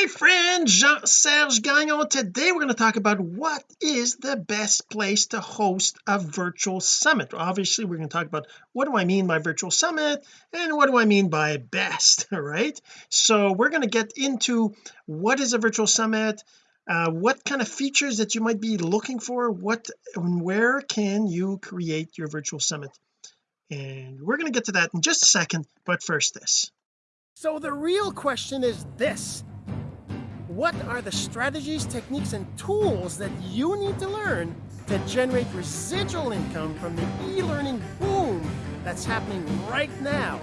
my friend Jean-Serge Gagnon. Today we're going to talk about what is the best place to host a virtual summit. Obviously we're going to talk about what do I mean by virtual summit and what do I mean by best right? So we're going to get into what is a virtual summit uh, what kind of features that you might be looking for what and where can you create your virtual summit. And we're going to get to that in just a second but first this. So the real question is this what are the strategies, techniques, and tools that you need to learn to generate residual income from the e-learning boom that's happening right now?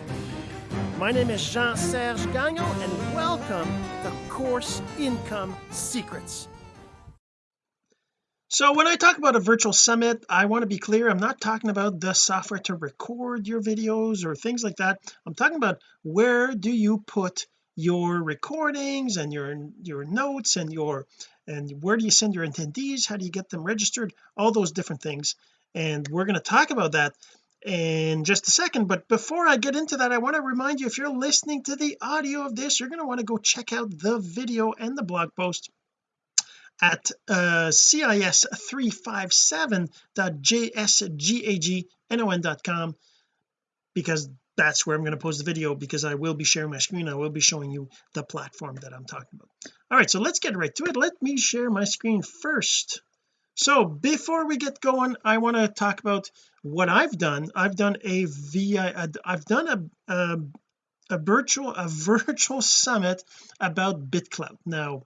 My name is Jean-Serge Gagnon, and welcome to Course Income Secrets. So when I talk about a virtual summit I want to be clear I'm not talking about the software to record your videos or things like that I'm talking about where do you put your recordings and your your notes and your and where do you send your attendees? How do you get them registered? All those different things. And we're going to talk about that in just a second. But before I get into that I want to remind you if you're listening to the audio of this you're going to want to go check out the video and the blog post at uh, cis357.jsgagnon.com because that's where I'm going to post the video because I will be sharing my screen. I will be showing you the platform that I'm talking about. All right so let's get right to it. Let me share my screen first. So before we get going I want to talk about what I've done. I've done a VI I've done a, a a virtual a virtual summit about BitClout. Now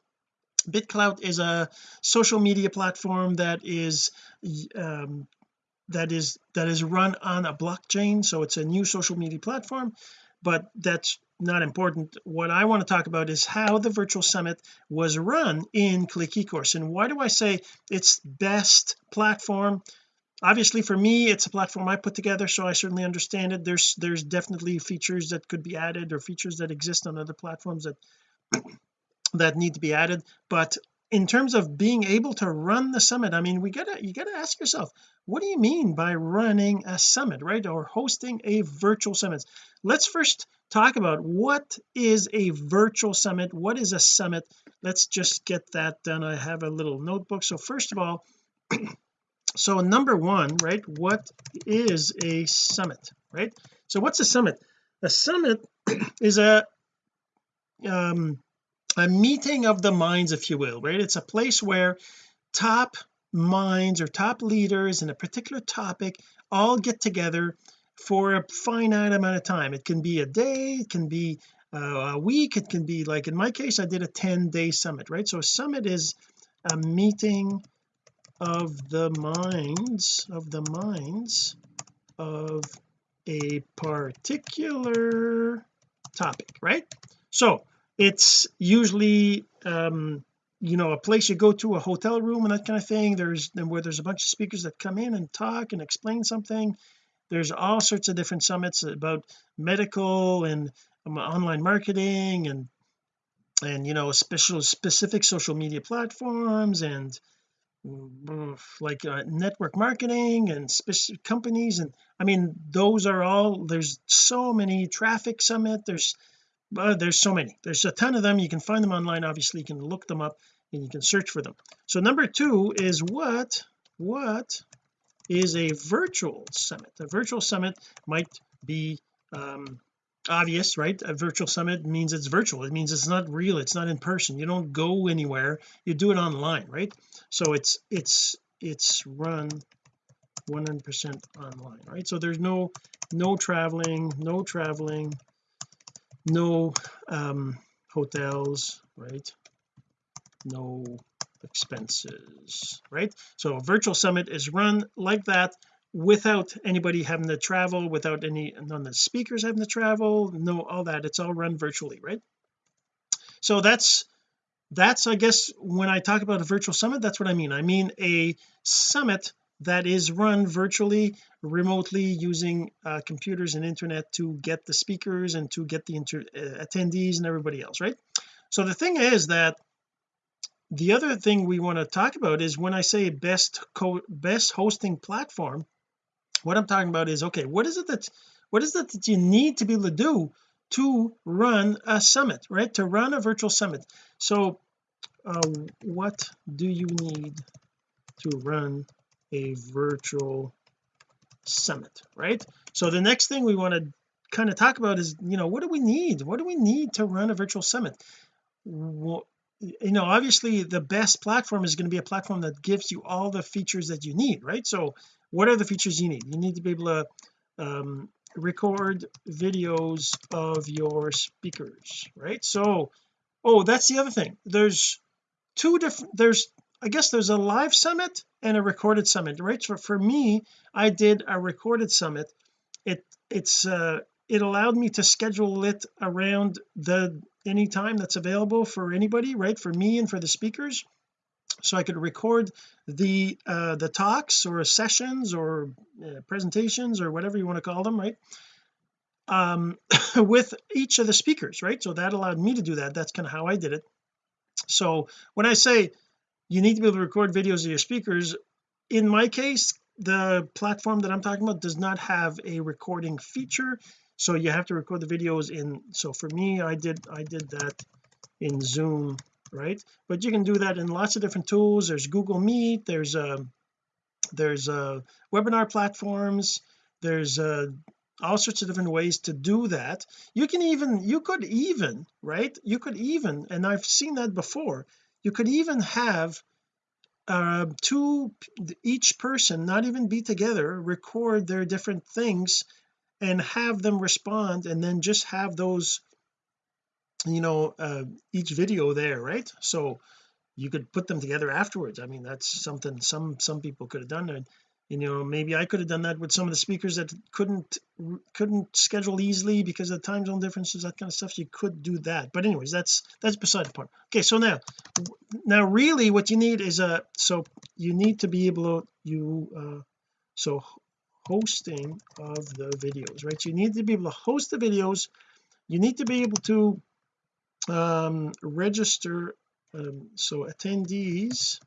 BitClout is a social media platform that is um, that is that is run on a blockchain so it's a new social media platform but that's not important. What I want to talk about is how the virtual summit was run in click ecourse and why do I say it's best platform? Obviously for me it's a platform I put together so I certainly understand it. There's there's definitely features that could be added or features that exist on other platforms that that need to be added but in terms of being able to run the summit I mean we gotta you gotta ask yourself what do you mean by running a summit right or hosting a virtual summit? Let's first talk about what is a virtual summit what is a summit? Let's just get that done. I have a little notebook. So first of all so number one right what is a summit right? So what's a summit? A summit is a um a meeting of the minds if you will right? It's a place where top minds or top leaders in a particular topic all get together for a finite amount of time. It can be a day it can be uh, a week it can be like in my case I did a 10 day summit right? So a summit is a meeting of the minds of the minds of a particular topic right? So it's usually um you know a place you go to a hotel room and that kind of thing. There's where there's a bunch of speakers that come in and talk and explain something. There's all sorts of different summits about medical and um, online marketing and and you know special specific social media platforms and like uh, network marketing and specific companies and I mean those are all there's so many traffic summit. There's uh, there's so many. There's a ton of them. You can find them online obviously. You can look them up and you can search for them. So number two is what what is a virtual summit? A virtual summit might be um obvious right? A virtual summit means it's virtual. It means it's not real. It's not in person. You don't go anywhere. You do it online right? So it's it's it's run 100% online right? So there's no no traveling no traveling no um hotels right? No expenses right? So a virtual summit is run like that without anybody having to travel without any none of the speakers having to travel no all that. It's all run virtually right? So that's that's I guess when I talk about a virtual summit that's what I mean. I mean a summit that is run virtually remotely using uh, computers and internet to get the speakers and to get the inter uh, attendees and everybody else right? So the thing is that the other thing we want to talk about is when I say best best hosting platform what I'm talking about is okay what is it that what is it that you need to be able to do to run a summit right? To run a virtual summit. So uh, what do you need to run a virtual summit right? So the next thing we want to kind of talk about is you know what do we need? What do we need to run a virtual summit? Well, you know obviously the best platform is going to be a platform that gives you all the features that you need right? So what are the features you need? You need to be able to um, record videos of your speakers right? So oh that's the other thing. There's two different there's I guess there's a live summit and a recorded summit. Right? So for me I did a recorded summit. It it's uh it allowed me to schedule it around the any time that's available for anybody right? For me and for the speakers. So I could record the uh the talks or sessions or uh, presentations or whatever you want to call them right? Um with each of the speakers right? So that allowed me to do that. That's kind of how I did it. So when I say you need to be able to record videos of your speakers. In my case the platform that I'm talking about does not have a recording feature so you have to record the videos in so for me I did I did that in zoom right? But you can do that in lots of different tools. There's Google Meet there's a um, there's a uh, webinar platforms there's uh all sorts of different ways to do that. You can even you could even right? You could even and I've seen that before you could even have uh, two each person not even be together record their different things and have them respond and then just have those you know uh, each video there right? So you could put them together afterwards. I mean that's something some some people could have done you know maybe I could have done that with some of the speakers that couldn't couldn't schedule easily because of time zone differences that kind of stuff so you could do that. But anyways that's that's beside the point. Okay so now now really what you need is a so you need to be able to you uh so hosting of the videos right? You need to be able to host the videos. You need to be able to um register um, so attendees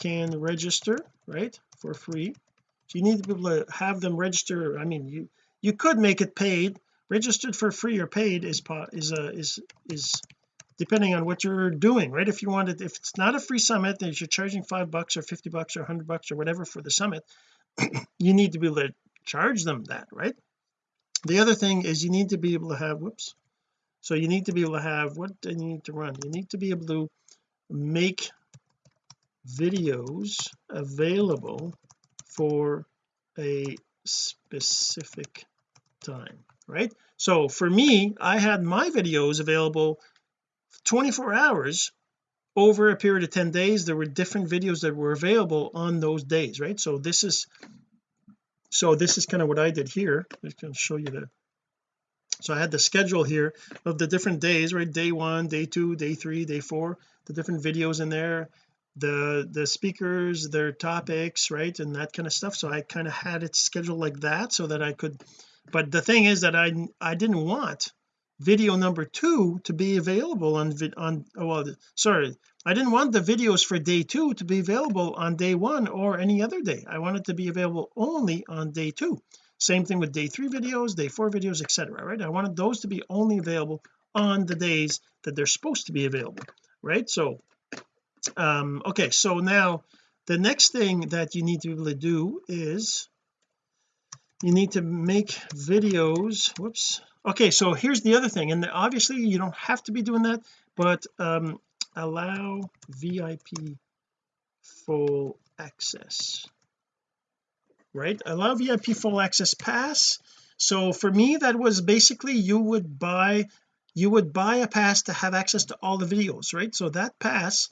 can register right for free. You need to be able to have them register I mean you you could make it paid. Registered for free or paid is is a is is depending on what you're doing right? If you wanted if it's not a free summit then you're charging five bucks or 50 bucks or 100 bucks or whatever for the summit you need to be able to charge them that right? The other thing is you need to be able to have whoops. So you need to be able to have what do you need to run? You need to be able to make videos available for a specific time right? So for me I had my videos available 24 hours over a period of 10 days. There were different videos that were available on those days right? So this is so this is kind of what I did here. I'm going to show you the so I had the schedule here of the different days right? Day one day two day three day four the different videos in there the the speakers their topics right and that kind of stuff. So I kind of had it scheduled like that so that I could but the thing is that I I didn't want video number two to be available on on oh, well sorry I didn't want the videos for day two to be available on day one or any other day. I wanted to be available only on day two. Same thing with day three videos day four videos etc right? I wanted those to be only available on the days that they're supposed to be available right? So um okay so now the next thing that you need to be able to do is you need to make videos whoops. Okay so here's the other thing and obviously you don't have to be doing that but um allow VIP full access. Right? Allow VIP full access pass. So for me that was basically you would buy you would buy a pass to have access to all the videos right? So that pass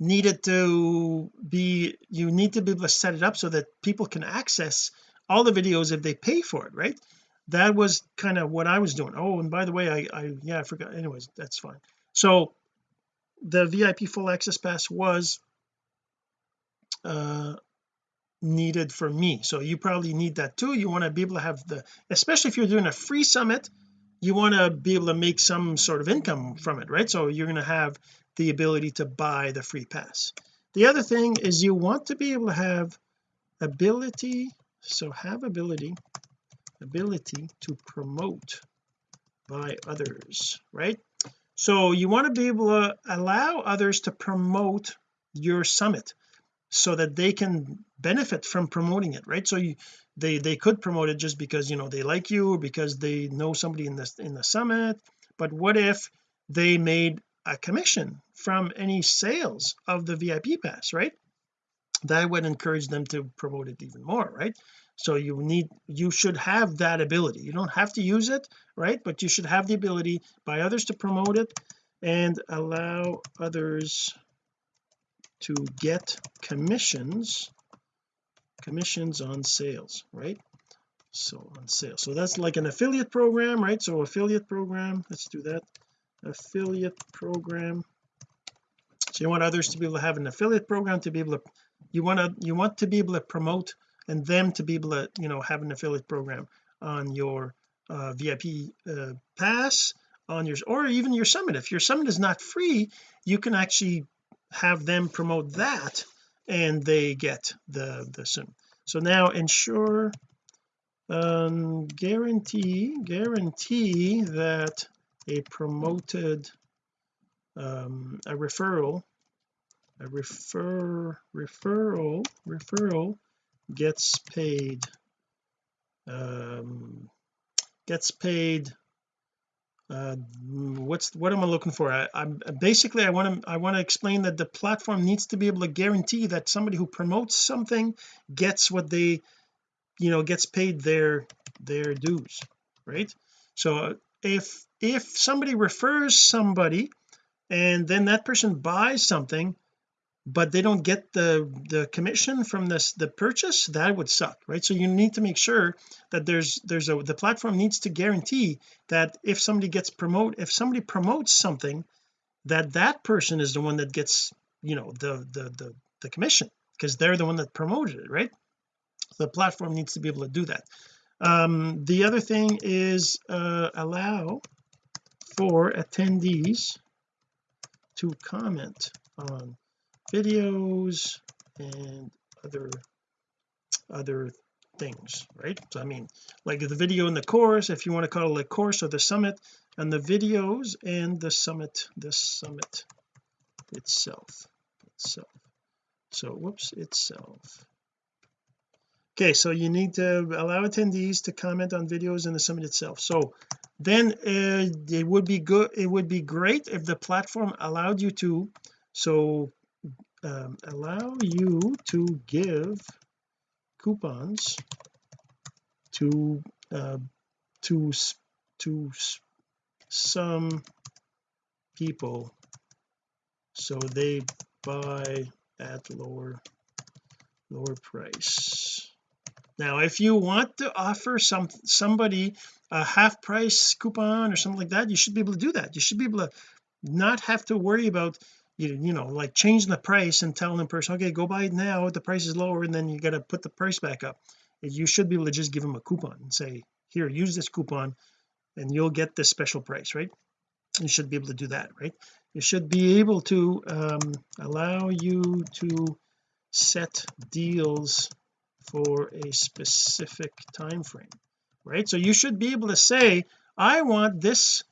needed to be you need to be able to set it up so that people can access all the videos if they pay for it right? That was kind of what I was doing. Oh and by the way I, I yeah I forgot. Anyways that's fine. So the VIP full access pass was uh needed for me. So you probably need that too. You want to be able to have the especially if you're doing a free summit you want to be able to make some sort of income from it right? So you're going to have the ability to buy the free pass. The other thing is you want to be able to have ability so have ability ability to promote by others right? So you want to be able to allow others to promote your summit so that they can benefit from promoting it right? So you they they could promote it just because you know they like you or because they know somebody in this in the summit. But what if they made a commission from any sales of the VIP pass right? That would encourage them to promote it even more right? So you need you should have that ability. You don't have to use it right? But you should have the ability by others to promote it and allow others to get commissions commissions on sales right? So on sales. So that's like an affiliate program right? So affiliate program let's do that. Affiliate program so you want others to be able to have an affiliate program to be able to you want to you want to be able to promote and them to be able to you know have an affiliate program on your uh, VIP uh, pass on yours or even your summit. If your summit is not free you can actually have them promote that and they get the the sim so now ensure um guarantee guarantee that a promoted um a referral a refer referral referral gets paid um gets paid uh what's what am I looking for? I, I'm basically I want to I want to explain that the platform needs to be able to guarantee that somebody who promotes something gets what they you know gets paid their their dues right? So if if somebody refers somebody and then that person buys something but they don't get the the commission from this the purchase that would suck right? So you need to make sure that there's there's a the platform needs to guarantee that if somebody gets promote if somebody promotes something that that person is the one that gets you know the the the, the commission because they're the one that promoted it right? The platform needs to be able to do that. Um the other thing is uh allow for attendees to comment on videos and other other things right? So I mean like the video in the course if you want to call it a course or the summit and the videos and the summit the summit itself itself. So whoops itself. Okay so you need to allow attendees to comment on videos in the summit itself. So then uh, it would be good it would be great if the platform allowed you to so um, allow you to give coupons to uh, to to some people so they buy at lower lower price now if you want to offer some somebody a half price coupon or something like that you should be able to do that. You should be able to not have to worry about you, know like changing the price and telling the person okay go buy it now. The price is lower and then you got to put the price back up. You should be able to just give them a coupon and say here use this coupon and you'll get this special price right? You should be able to do that right? You should be able to um, allow you to set deals for a specific time frame right? So you should be able to say I want this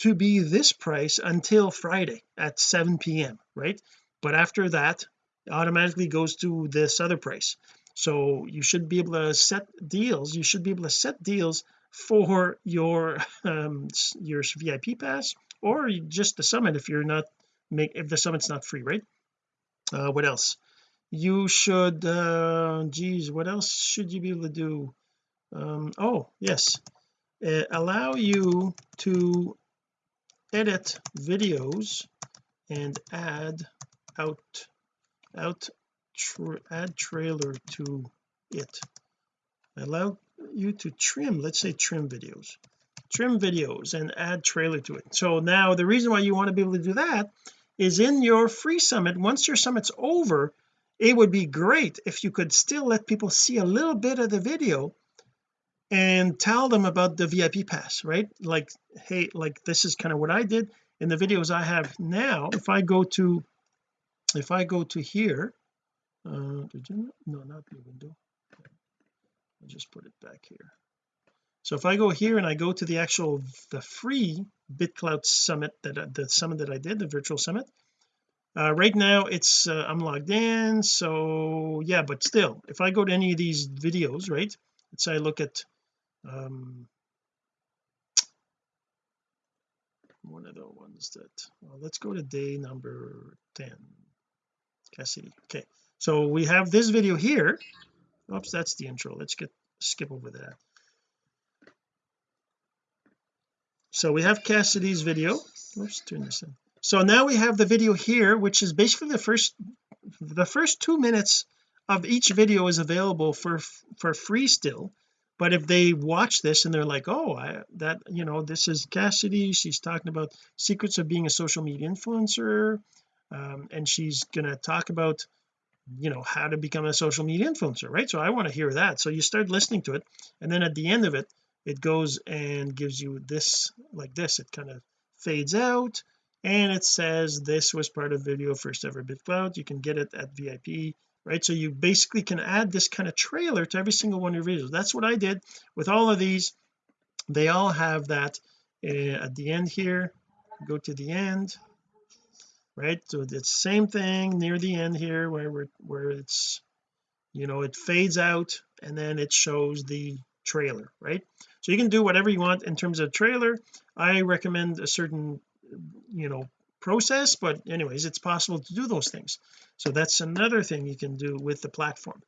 to be this price until Friday at 7 p.m right? But after that automatically goes to this other price. So you should be able to set deals you should be able to set deals for your um your VIP pass or just the summit if you're not make if the summit's not free right? Uh what else you should uh geez what else should you be able to do? Um oh yes. Uh, allow you to edit videos and add out out tra add trailer to it. Allow you to trim let's say trim videos. Trim videos and add trailer to it. So now the reason why you want to be able to do that is in your free summit once your summit's over it would be great if you could still let people see a little bit of the video and tell them about the VIP pass right? Like hey like this is kind of what I did in the videos I have now. If I go to if I go to here uh no not the window. I'll just put it back here. So if I go here and I go to the actual the free BitClout summit that the summit that I did the virtual summit uh, right now it's uh, I'm logged in so yeah but still if I go to any of these videos right let's say I look at um one of the ones that well let's go to day number 10 Cassidy okay so we have this video here. Oops that's the intro. Let's get skip over that. So we have Cassidy's video. Oops turn this in so now we have the video here which is basically the first the first two minutes of each video is available for for free still. But if they watch this and they're like oh I that you know this is Cassidy. She's talking about secrets of being a social media influencer um, and she's gonna talk about you know how to become a social media influencer right? So I want to hear that. So you start listening to it and then at the end of it it goes and gives you this like this. It kind of fades out and it says this was part of video first ever BitClout you can get it at VIP right? So you basically can add this kind of trailer to every single one of your videos. That's what I did with all of these. They all have that uh, at the end here. Go to the end right? So it's the same thing near the end here where we're where it's you know it fades out and then it shows the trailer right? So you can do whatever you want in terms of trailer. I recommend a certain you know process but anyways it's possible to do those things. So that's another thing you can do with the platform.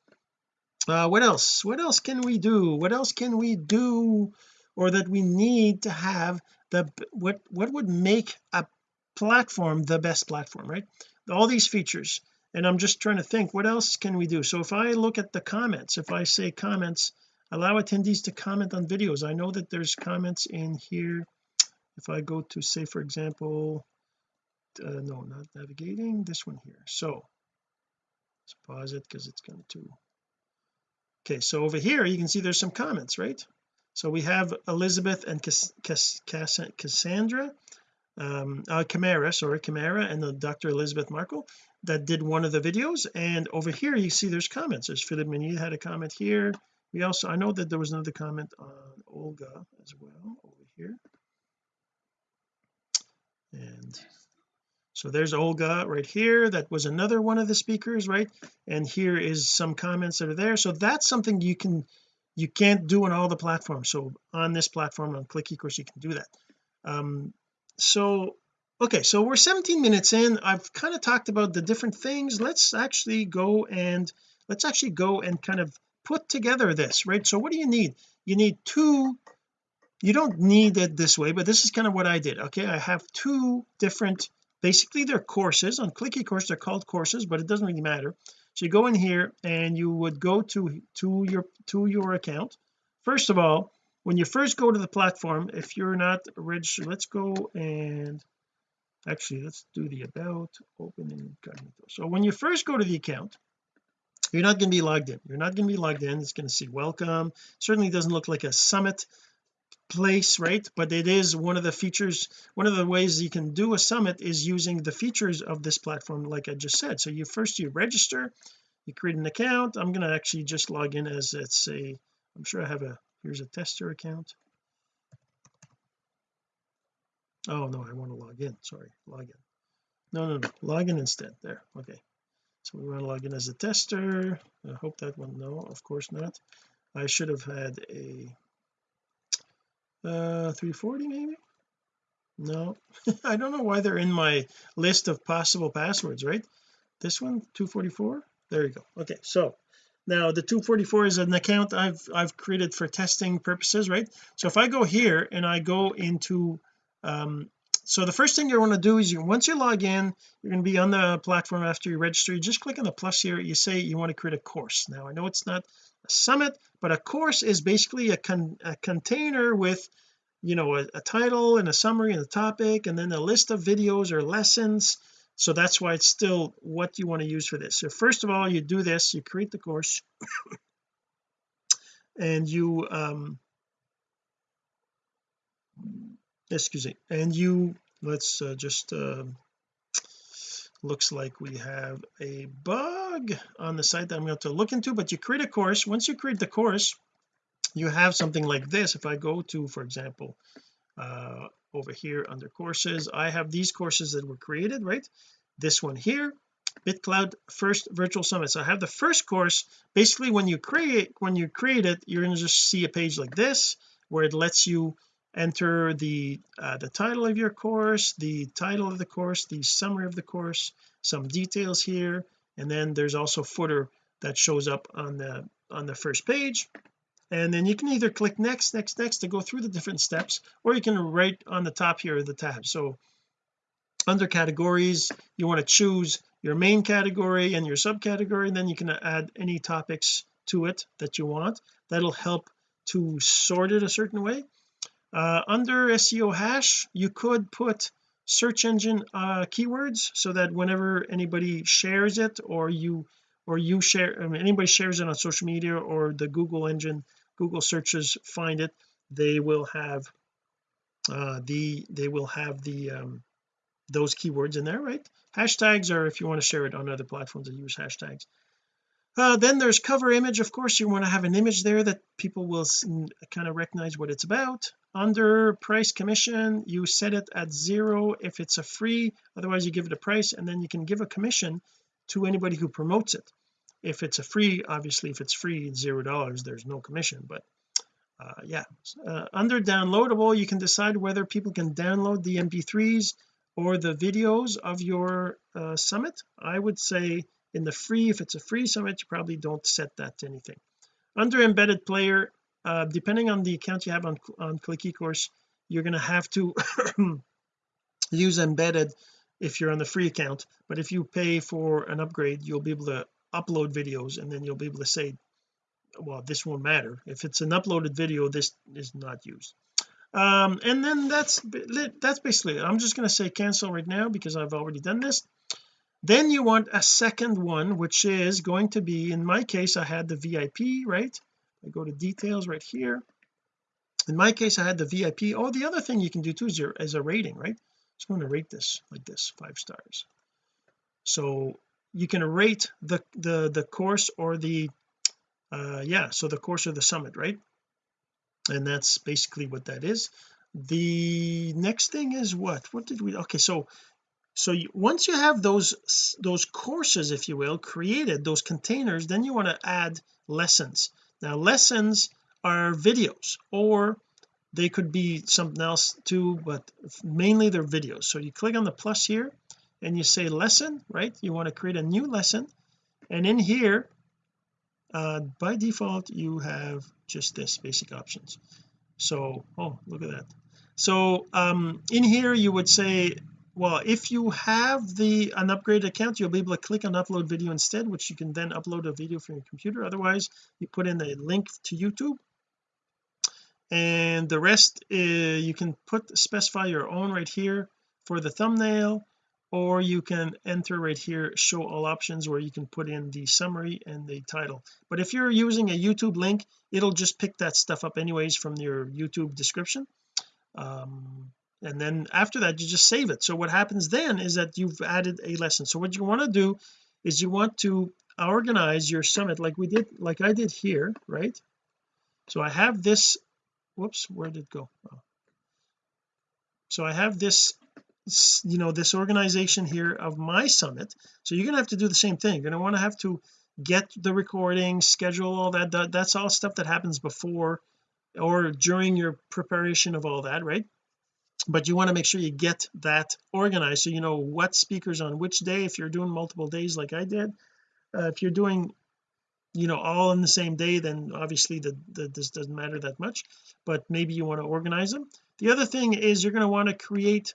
Uh what else? What else can we do? What else can we do or that we need to have the what what would make a platform the best platform right? All these features. And I'm just trying to think what else can we do? So if I look at the comments if I say comments allow attendees to comment on videos. I know that there's comments in here if I go to say for example uh, no not navigating this one here. So let's pause it because it's going to okay so over here you can see there's some comments right? So we have Elizabeth and Cass Cass Cass Cassandra um uh Camara sorry Camara and the Dr Elizabeth Markle that did one of the videos. And over here you see there's comments. There's Philip Mini had a comment here. We also I know that there was another comment on Olga as well over here and so there's Olga right here. That was another one of the speakers right? And here is some comments that are there. So that's something you can you can't do on all the platforms. So on this platform on click eCourse you can do that. Um so okay so we're 17 minutes in. I've kind of talked about the different things. Let's actually go and let's actually go and kind of put together this right? So what do you need? You need two you don't need it this way but this is kind of what I did okay? I have two different basically they're courses. On clicky eCourse they're called courses but it doesn't really matter. So you go in here and you would go to to your to your account. First of all when you first go to the platform if you're not registered let's go and actually let's do the about open incognito. So when you first go to the account you're not going to be logged in. You're not going to be logged in. It's going to say welcome. Certainly doesn't look like a summit place right? But it is one of the features one of the ways you can do a summit is using the features of this platform like I just said. So you first you register you create an account. I'm going to actually just log in as let's say I'm sure I have a here's a tester account. Oh no I want to log in sorry log in. No no no log in instead there okay. So we want to log in as a tester. I hope that one no of course not. I should have had a uh 340 maybe? No. I don't know why they're in my list of possible passwords right? This one 244 there you go. Okay so now the 244 is an account I've I've created for testing purposes right? So if I go here and I go into um so the first thing you want to do is you once you log in you're going to be on the platform after you register. You just click on the plus here. You say you want to create a course. Now I know it's not a summit but a course is basically a, con a container with you know a, a title and a summary and a topic and then a list of videos or lessons. So that's why it's still what you want to use for this. So first of all you do this. You create the course. And you um excuse me. And you let's uh, just uh, looks like we have a bug on the site that I'm going to look into but you create a course. Once you create the course you have something like this. If I go to for example uh over here under courses I have these courses that were created right? This one here BitClout first virtual summit. So I have the first course. Basically when you create when you create it you're going to just see a page like this where it lets you enter the uh, the title of your course the title of the course the summary of the course some details here and then there's also footer that shows up on the on the first page. And then you can either click next next next to go through the different steps or you can write on the top here of the tab. So under categories you want to choose your main category and your subcategory and then you can add any topics to it that you want. That'll help to sort it a certain way uh, under SEO hash you could put search engine uh, keywords so that whenever anybody shares it or you or you share I mean, anybody shares it on social media or the Google engine Google searches find it they will have uh the they will have the um those keywords in there right? Hashtags are if you want to share it on other platforms that use hashtags uh, then there's cover image. Of course you want to have an image there that people will kind of recognize what it's about. Under price commission you set it at zero if it's a free otherwise you give it a price and then you can give a commission to anybody who promotes it. If it's a free obviously if it's free zero dollars there's no commission but uh, yeah. Uh, under downloadable you can decide whether people can download the mp3s or the videos of your uh, summit. I would say in the free if it's a free summit you probably don't set that to anything. Under embedded player uh, depending on the account you have on on click ecourse you're going to have to use embedded if you're on the free account. But if you pay for an upgrade you'll be able to upload videos and then you'll be able to say well this won't matter. If it's an uploaded video this is not used. Um and then that's that's basically it. I'm just going to say cancel right now because I've already done this then you want a second one which is going to be in my case I had the VIP right? I go to details right here. In my case I had the VIP oh the other thing you can do too is, your, is a rating right? So I'm going to rate this like this five stars. So you can rate the the the course or the uh yeah so the course or the summit right? And that's basically what that is. The next thing is what? What did we okay so so you, once you have those those courses if you will created those containers then you want to add lessons. Now lessons are videos or they could be something else too but mainly they're videos. So you click on the plus here and you say lesson right? You want to create a new lesson and in here uh, by default you have just this basic options. So oh look at that. So um in here you would say well if you have the an upgraded account you'll be able to click on upload video instead which you can then upload a video from your computer. Otherwise you put in a link to YouTube. And the rest uh, you can put specify your own right here for the thumbnail or you can enter right here show all options where you can put in the summary and the title. But if you're using a YouTube link it'll just pick that stuff up anyways from your YouTube description. Um, and then after that you just save it. So what happens then is that you've added a lesson. So what you want to do is you want to organize your summit like we did like I did here right? So I have this whoops where did it go? Oh. so I have this you know this organization here of my summit. So you're gonna have to do the same thing. You're gonna want to have to get the recording schedule all that, that that's all stuff that happens before or during your preparation of all that right but you want to make sure you get that organized. So you know what speakers on which day if you're doing multiple days like I did uh, if you're doing you know all in the same day then obviously the, the this doesn't matter that much but maybe you want to organize them. The other thing is you're going to want to create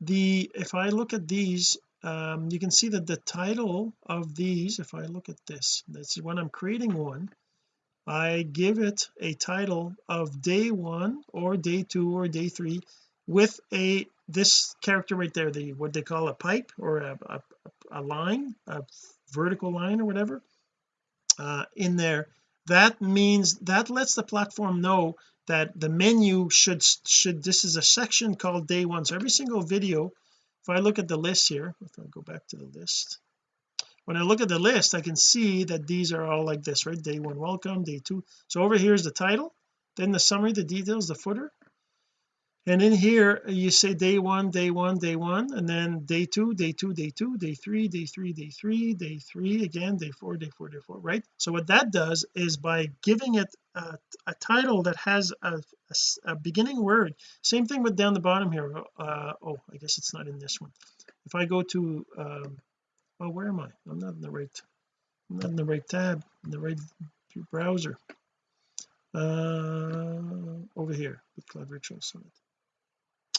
the if I look at these um you can see that the title of these if I look at this that's when I'm creating one I give it a title of day one or day two or day three with a this character right there the what they call a pipe or a, a, a line a vertical line or whatever uh, in there that means that lets the platform know that the menu should should this is a section called day one. So every single video if I look at the list here if I go back to the list when I look at the list I can see that these are all like this right? Day one welcome day two. So over here is the title then the summary the details the footer and in here you say day one day one day one and then day two day two day two day three day three day three day three again day four day four day four right? So what that does is by giving it a, a title that has a, a, a, beginning word same thing with down the bottom here uh, oh I guess it's not in this one. If I go to um, oh where am I? I'm not in the right I'm not in the right tab in the right browser. Uh over here BitClout Virtual Summit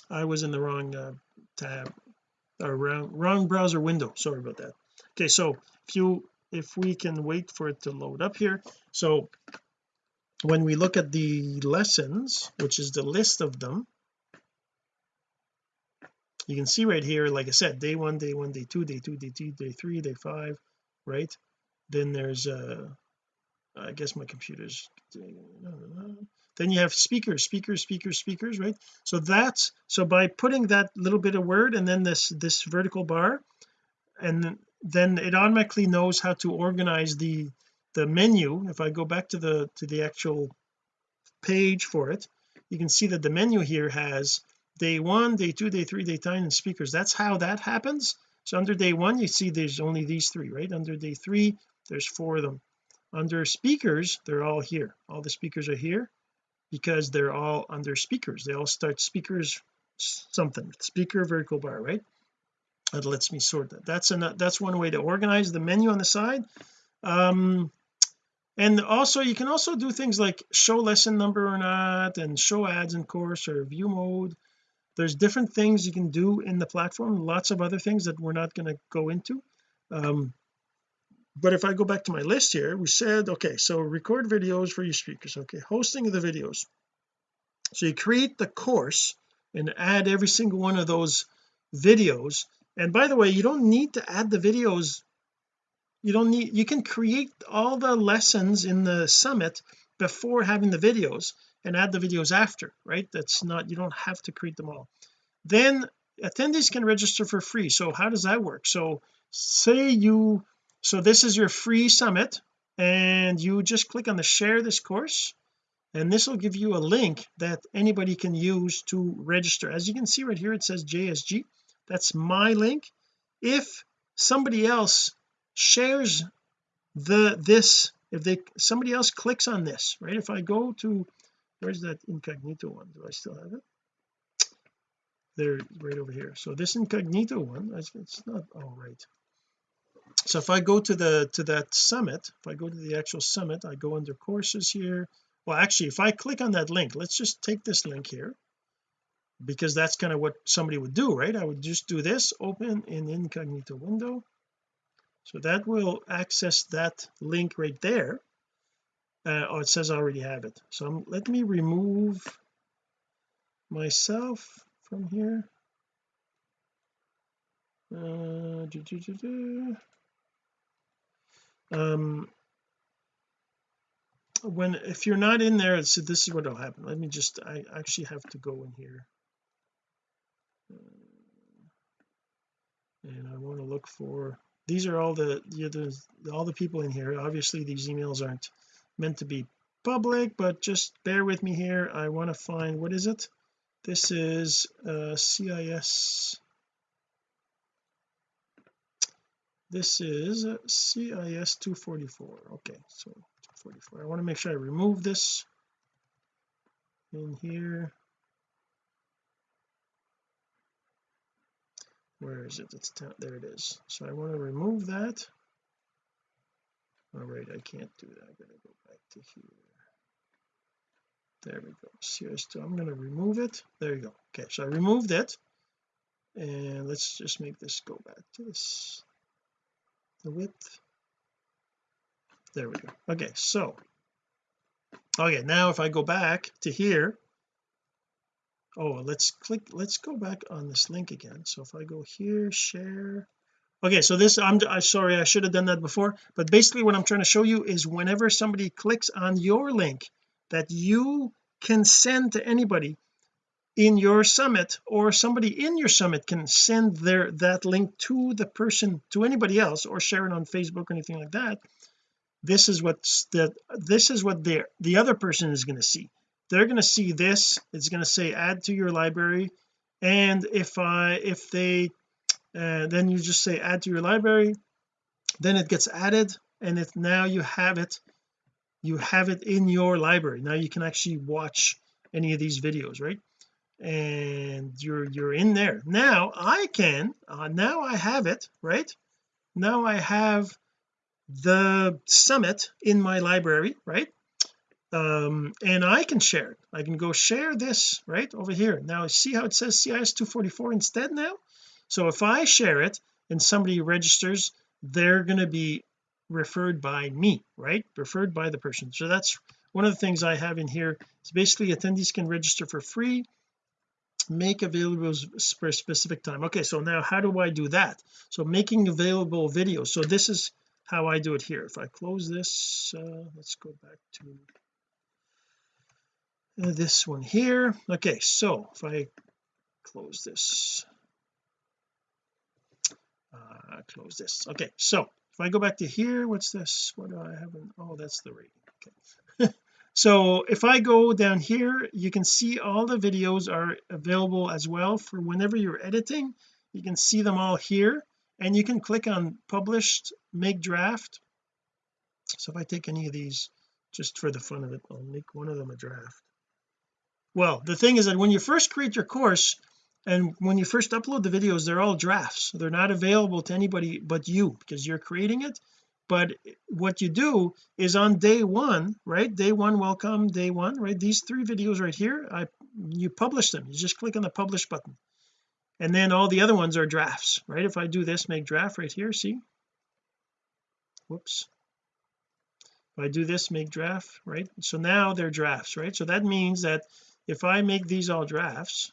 I was in the wrong uh, tab or wrong, wrong browser window. Sorry about that. Okay so if you if we can wait for it to load up here. So when we look at the lessons which is the list of them you can see right here like I said day one day one day two day two day two day three day five right? Then there's uh I guess my computer's then you have speakers speakers speakers speakers right? So that's so by putting that little bit of word and then this this vertical bar and then it automatically knows how to organize the the menu. If I go back to the to the actual page for it you can see that the menu here has day one day two day three day time and speakers. That's how that happens. So under day one you see there's only these three right? Under day three there's four of them. Under speakers they're all here. All the speakers are here because they're all under speakers. They all start speakers something. Speaker vertical bar right? That lets me sort that. That's an that's one way to organize the menu on the side. Um and also you can also do things like show lesson number or not and show ads in course or view mode. There's different things you can do in the platform lots of other things that we're not going to go into. Um but if I go back to my list here we said okay so record videos for your speakers. Okay hosting of the videos. So you create the course and add every single one of those videos. And by the way you don't need to add the videos. You don't need you can create all the lessons in the summit before having the videos and add the videos after right? That's not you don't have to create them all. Then attendees can register for free. So how does that work? So say you so this is your free summit and you just click on the share this course and this will give you a link that anybody can use to register. As you can see right here it says JSG that's my link. If somebody else shares the this if they somebody else clicks on this right? If I go to where's that incognito one? Do I still have it? There right over here. So this incognito one it's not all right so if I go to the to that summit if I go to the actual summit I go under courses here. Well actually if I click on that link let's just take this link here because that's kind of what somebody would do right? I would just do this open in incognito window. So that will access that link right there. Uh, oh it says I already have it. So I'm, let me remove myself from here. Uh, do, do, do, um when if you're not in there so this is what will happen. Let me just I actually have to go in here. And I want to look for these are all the, yeah, the all the people in here. Obviously these emails aren't meant to be public but just bear with me here. I want to find what is it? This is uh CIS this is CIS 244 okay so 244 I want to make sure I remove this in here. Where is it? It's there it is. So I want to remove that. Oh, All right I can't do that. Going to go back to here. There we go. CS2 I'm going to remove it. There you go. Okay so I removed it. And let's just make this go back to this the width. There we go. Okay so okay now if I go back to here oh let's click let's go back on this link again. So if I go here share. Okay so this I'm, I'm sorry I should have done that before but basically what I'm trying to show you is whenever somebody clicks on your link that you can send to anybody in your summit or somebody in your summit can send their that link to the person to anybody else or share it on Facebook or anything like that. This is what's the this is what the the other person is going to see. They're going to see this it's going to say add to your library and if I if they uh, then you just say add to your library then it gets added and it now you have it you have it in your library. Now you can actually watch any of these videos right and you're you're in there. Now I can uh, now I have it right? Now I have the summit in my library right? Um and I can share it. I can go share this right over here. Now see how it says CIS 244 instead now? So if I share it and somebody registers they're going to be referred by me right? Referred by the person. So that's one of the things I have in here. Is basically attendees can register for free make available for specific time. Okay so now how do I do that? So making available videos. So this is how I do it here. If I close this uh, let's go back to this one here. Okay so if I close this uh, close this. Okay so if I go back to here what's this? What do I have in, oh that's the rating. Okay so if I go down here you can see all the videos are available as well for whenever you're editing. You can see them all here and you can click on published make draft. So if I take any of these just for the fun of it I'll make one of them a draft. Well the thing is that when you first create your course and when you first upload the videos they're all drafts. They're not available to anybody but you because you're creating it but what you do is on day one right day one welcome day one right these three videos right here I you publish them. You just click on the publish button. And then all the other ones are drafts right? If I do this make draft right here see? Whoops. If I do this make draft right? So now they're drafts right? So that means that if I make these all drafts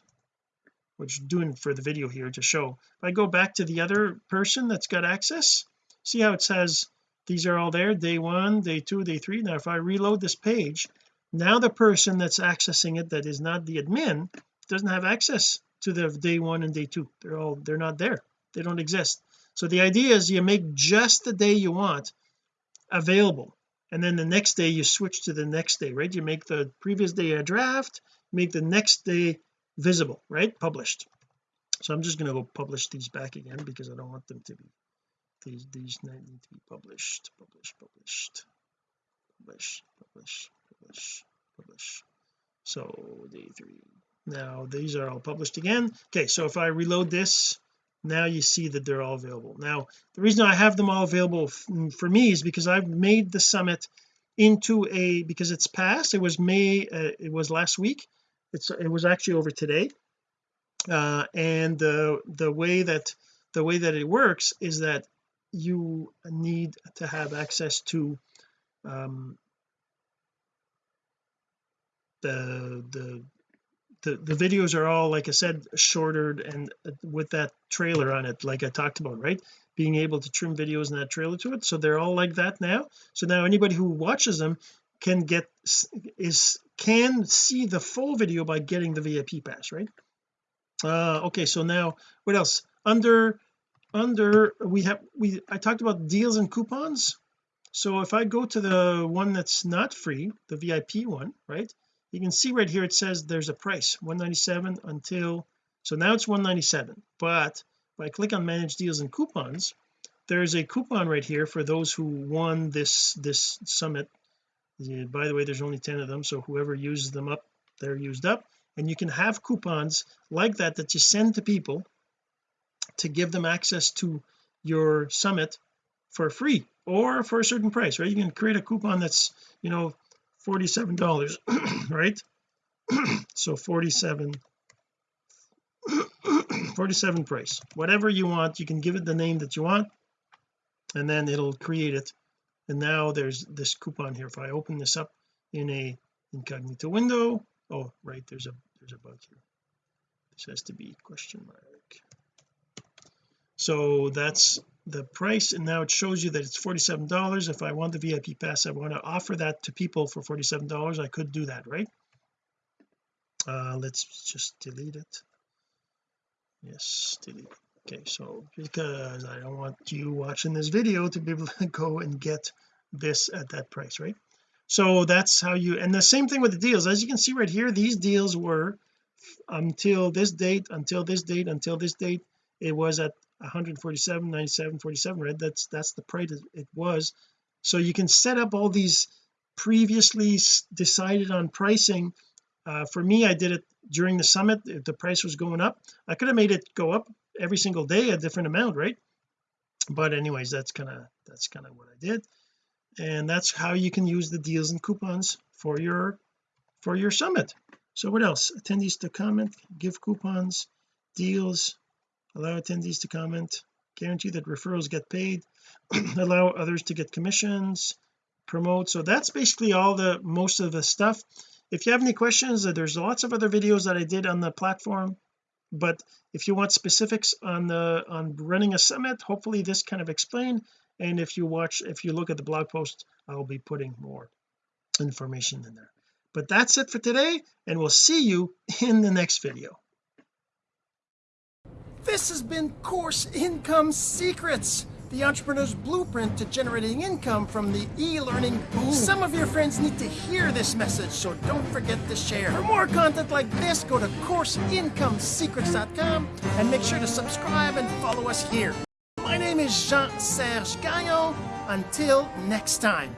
which I'm doing for the video here to show if I go back to the other person that's got access see how it says these are all there day one day two day three. Now if I reload this page now the person that's accessing it that is not the admin doesn't have access to the day one and day two. They're all they're not there. They don't exist. So the idea is you make just the day you want available and then the next day you switch to the next day right? You make the previous day a draft make the next day visible right? Published. So I'm just going to go publish these back again because I don't want them to be these these need to be published publish published. Publish publish publish publish so day three. Now these are all published again. Okay so if I reload this now you see that they're all available. Now the reason I have them all available for me is because I've made the summit into a because it's past it was May uh, it was last week. It's it was actually over today. Uh, and the the way that the way that it works is that you need to have access to um, the the the the videos are all like I said shorter and uh, with that trailer on it like I talked about right? Being able to trim videos and that trailer to it. So they're all like that now. So now anybody who watches them can get is can see the full video by getting the VIP pass right? Uh okay so now what else? Under under we have we I talked about deals and coupons. So if I go to the one that's not free the VIP one right? You can see right here it says there's a price 197 until so now it's 197 but if I click on manage deals and coupons there's a coupon right here for those who won this this summit. By the way there's only 10 of them so whoever uses them up they're used up. And you can have coupons like that that you send to people to give them access to your summit for free or for a certain price right? You can create a coupon that's you know 47 dollars right? So 47 47 price. Whatever you want you can give it the name that you want and then it'll create it. And now there's this coupon here. If I open this up in a incognito window oh right there's a there's a bug here. This has to be question mark so that's the price and now it shows you that it's 47 dollars. If I want the VIP pass I want to offer that to people for 47 dollars I could do that right? Uh let's just delete it. Yes delete. Okay so because I don't want you watching this video to be able to go and get this at that price right? So that's how you and the same thing with the deals. As you can see right here these deals were until this date until this date until this date it was at 147 97 47 right? That's that's the price it was. So you can set up all these previously decided on pricing. Uh, for me I did it during the summit. The price was going up I could have made it go up every single day a different amount right? But anyways that's kind of that's kind of what I did. And that's how you can use the deals and coupons for your for your summit. So what else? Attendees to comment give coupons deals allow attendees to comment. Guarantee that referrals get paid. Allow others to get commissions. Promote. So that's basically all the most of the stuff. If you have any questions uh, there's lots of other videos that I did on the platform. But if you want specifics on the on running a summit hopefully this kind of explained. And if you watch if you look at the blog post I'll be putting more information in there. But that's it for today and we'll see you in the next video this has been course income secrets the entrepreneur's blueprint to generating income from the e-learning boom. Some of your friends need to hear this message, so don't forget to share. For more content like this, go to CourseIncomeSecrets.com and make sure to subscribe and follow us here. My name is Jean-Serge Gagnon. Until next time.